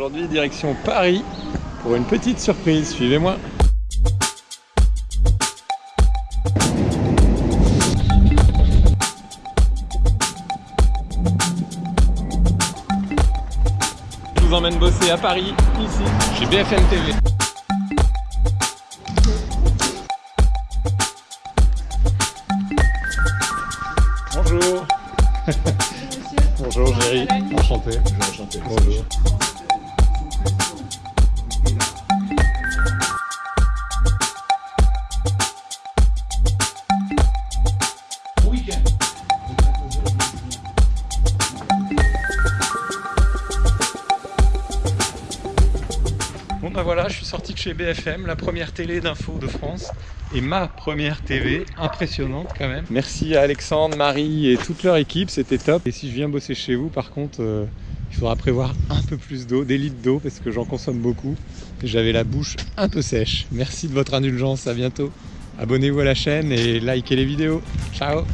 Aujourd'hui, direction Paris pour une petite surprise. Suivez-moi. Je vous emmène bosser à Paris, ici, chez BFM TV. Bonjour. Bonjour Géry, enchanté. enchanté. Bonjour. Voilà, je suis sorti de chez BFM, la première télé d'info de France et ma première TV, impressionnante quand même. Merci à Alexandre, Marie et toute leur équipe, c'était top. Et si je viens bosser chez vous, par contre, euh, il faudra prévoir un peu plus d'eau, des litres d'eau parce que j'en consomme beaucoup. J'avais la bouche un peu sèche. Merci de votre indulgence, à bientôt. Abonnez-vous à la chaîne et likez les vidéos. Ciao